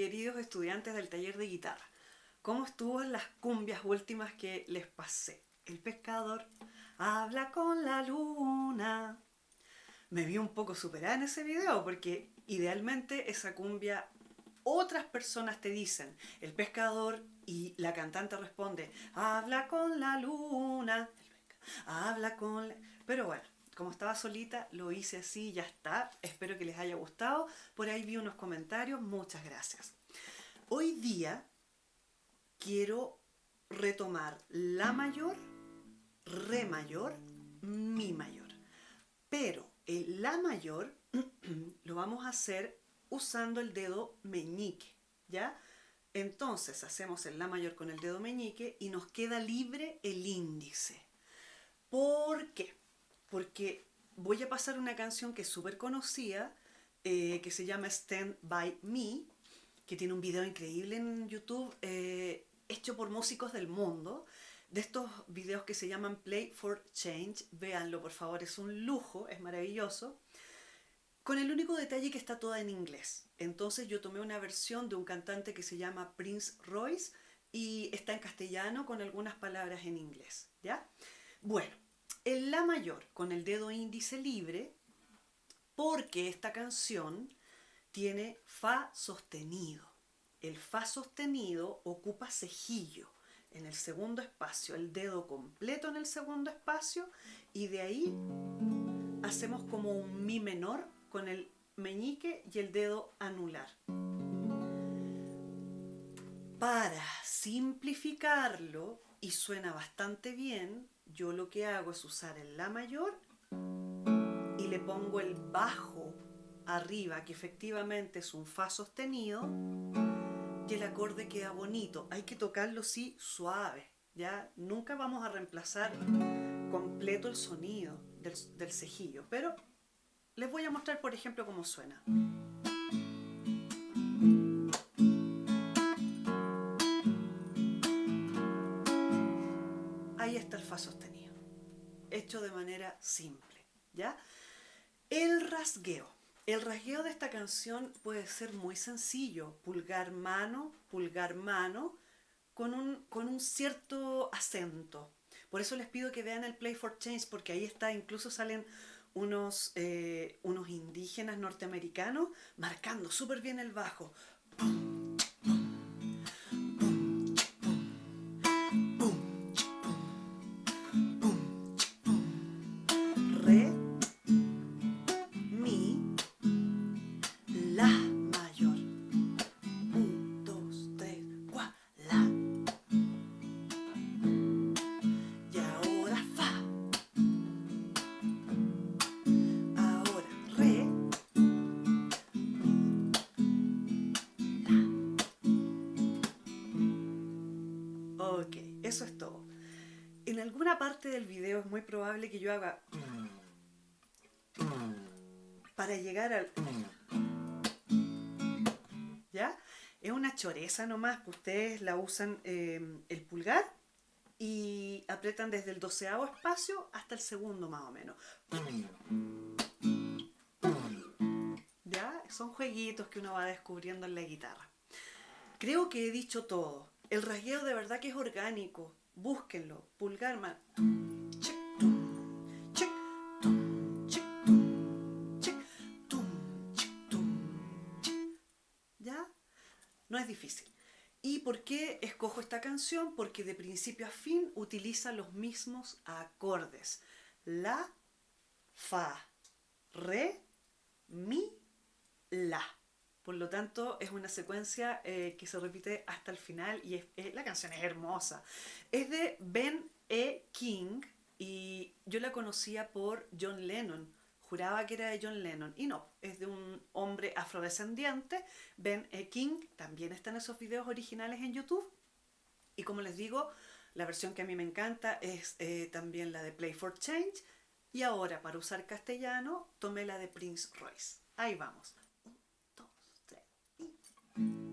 queridos estudiantes del taller de guitarra. ¿Cómo estuvo las cumbias últimas que les pasé? El pescador habla con la luna. Me vi un poco superada en ese video porque idealmente esa cumbia otras personas te dicen, el pescador y la cantante responde, habla con la luna, habla con... La... Pero bueno, como estaba solita, lo hice así, ya está. Espero que les haya gustado. Por ahí vi unos comentarios, muchas gracias. Hoy día quiero retomar la mayor, re mayor, mi mayor. Pero el la mayor lo vamos a hacer usando el dedo meñique, ¿ya? Entonces hacemos el la mayor con el dedo meñique y nos queda libre el índice. ¿Por qué? Porque voy a pasar una canción que es súper conocida, eh, que se llama Stand By Me, que tiene un video increíble en YouTube, eh, hecho por músicos del mundo, de estos videos que se llaman Play for Change, véanlo por favor, es un lujo, es maravilloso, con el único detalle que está toda en inglés. Entonces yo tomé una versión de un cantante que se llama Prince Royce y está en castellano con algunas palabras en inglés, ¿ya? Bueno, el La mayor con el dedo índice libre porque esta canción tiene Fa sostenido. El Fa sostenido ocupa cejillo en el segundo espacio, el dedo completo en el segundo espacio y de ahí hacemos como un Mi menor con el meñique y el dedo anular. Para simplificarlo, y suena bastante bien, yo lo que hago es usar el La mayor y le pongo el bajo arriba, que efectivamente es un Fa sostenido, y el acorde queda bonito. Hay que tocarlo sí suave, ¿ya? Nunca vamos a reemplazar completo el sonido del, del cejillo, pero les voy a mostrar por ejemplo cómo suena. Ahí está el Fa sostenido, hecho de manera simple, ¿ya? El rasgueo. El rasgueo de esta canción puede ser muy sencillo, pulgar mano, pulgar mano, con un, con un cierto acento. Por eso les pido que vean el Play for Change, porque ahí está, incluso salen unos, eh, unos indígenas norteamericanos marcando súper bien el bajo. Eso es todo. En alguna parte del video es muy probable que yo haga para llegar al... ¿Ya? Es una choreza nomás que ustedes la usan eh, el pulgar y apretan desde el doceavo espacio hasta el segundo más o menos. ¿Ya? Son jueguitos que uno va descubriendo en la guitarra. Creo que he dicho todo. El rasgueo de verdad que es orgánico. Búsquenlo. Pulgar, man. ¿Ya? No es difícil. ¿Y por qué escojo esta canción? Porque de principio a fin utiliza los mismos acordes. La, fa, re, mi, la. Por lo tanto, es una secuencia eh, que se repite hasta el final y la canción es hermosa. Es de Ben E. King y yo la conocía por John Lennon. Juraba que era de John Lennon y no, es de un hombre afrodescendiente, Ben E. King. También están esos videos originales en YouTube. Y como les digo, la versión que a mí me encanta es eh, también la de Play for Change. Y ahora, para usar castellano, tomé la de Prince Royce. Ahí vamos. El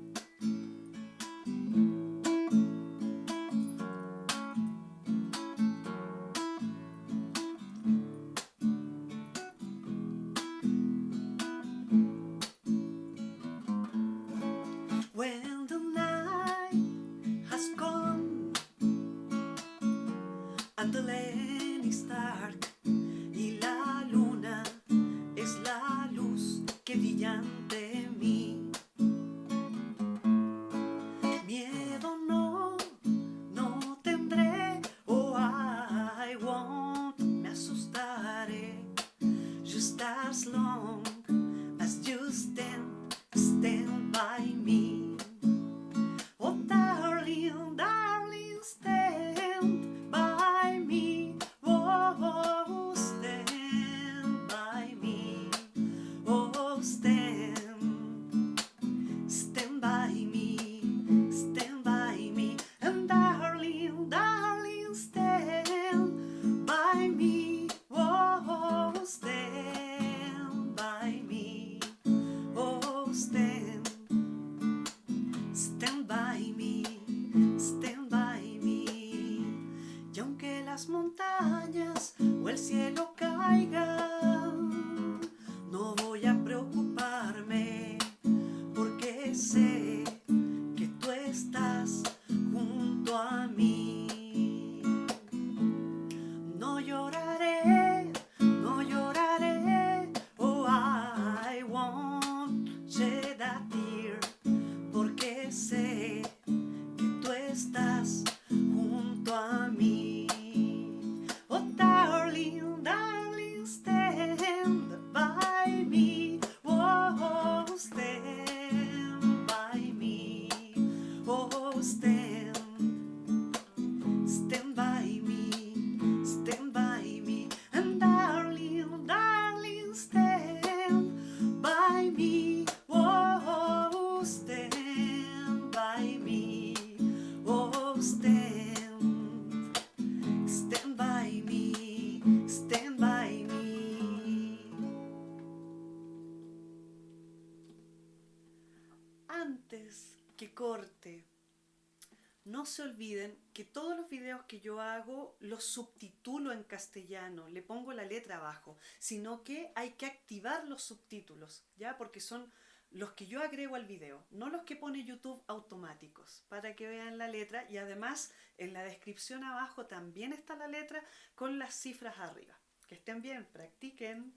Antes que corte, no se olviden que todos los videos que yo hago los subtitulo en castellano, le pongo la letra abajo, sino que hay que activar los subtítulos, ¿ya? Porque son los que yo agrego al video, no los que pone YouTube automáticos, para que vean la letra y además en la descripción abajo también está la letra con las cifras arriba. Que estén bien, practiquen.